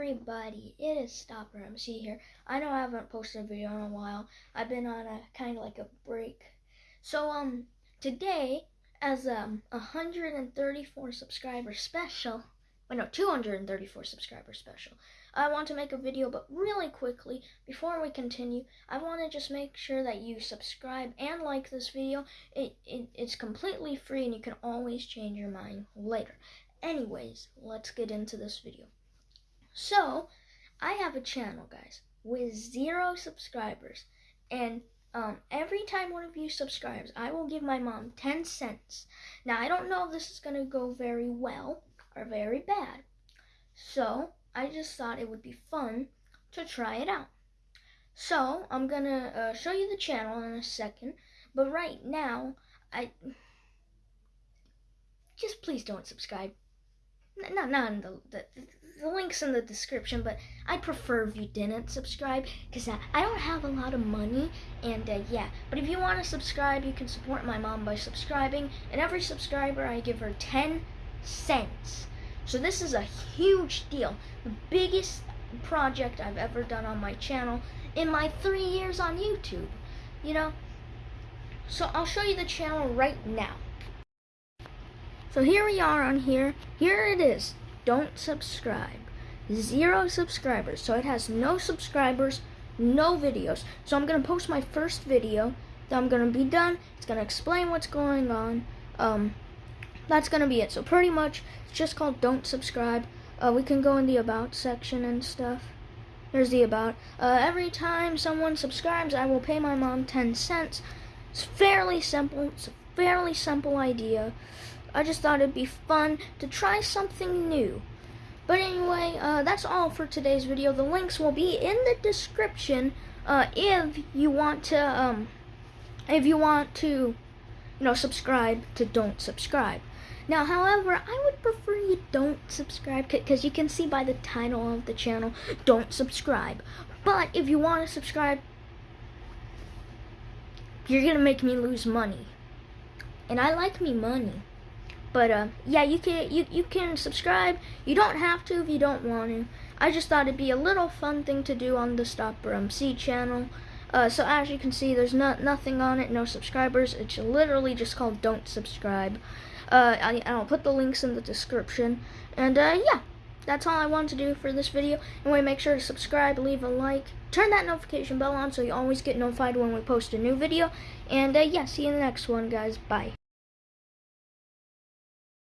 everybody, it is Stopper MC here. I know I haven't posted a video in a while. I've been on a kind of like a break. So um today as um 134 subscriber special, wait no 234 subscriber special. I want to make a video but really quickly before we continue, I want to just make sure that you subscribe and like this video. It, it it's completely free and you can always change your mind later. Anyways, let's get into this video. So, I have a channel, guys, with zero subscribers. And um, every time one of you subscribes, I will give my mom 10 cents. Now, I don't know if this is going to go very well or very bad. So, I just thought it would be fun to try it out. So, I'm going to uh, show you the channel in a second. But right now, I... Just please don't subscribe. Not, not in the, the, the link's in the description, but I prefer if you didn't subscribe because I, I don't have a lot of money. And uh, yeah, but if you want to subscribe, you can support my mom by subscribing. And every subscriber, I give her 10 cents. So this is a huge deal. The biggest project I've ever done on my channel in my three years on YouTube. You know? So I'll show you the channel right now. So here we are on here. Here it is don't subscribe. Zero subscribers. So it has no subscribers, no videos. So I'm going to post my first video. Then I'm going to be done. It's going to explain what's going on. Um, that's going to be it. So pretty much, it's just called Don't Subscribe. Uh, we can go in the About section and stuff. There's the About. Uh, every time someone subscribes, I will pay my mom 10 cents. It's fairly simple. It's a fairly simple idea. I just thought it'd be fun to try something new. But anyway, uh, that's all for today's video. The links will be in the description uh, if you want to, um, if you want to, you know, subscribe to Don't Subscribe. Now, however, I would prefer you don't subscribe because you can see by the title of the channel, don't subscribe. But if you want to subscribe, you're going to make me lose money. And I like me money. But uh, yeah, you can you you can subscribe. You don't have to if you don't want to. I just thought it'd be a little fun thing to do on the Stopper MC channel. Uh, so as you can see, there's not nothing on it, no subscribers. It's literally just called Don't Subscribe. Uh, I, I'll put the links in the description. And uh, yeah, that's all I wanted to do for this video. Anyway, make sure to subscribe, leave a like, turn that notification bell on so you always get notified when we post a new video. And uh, yeah, see you in the next one, guys. Bye.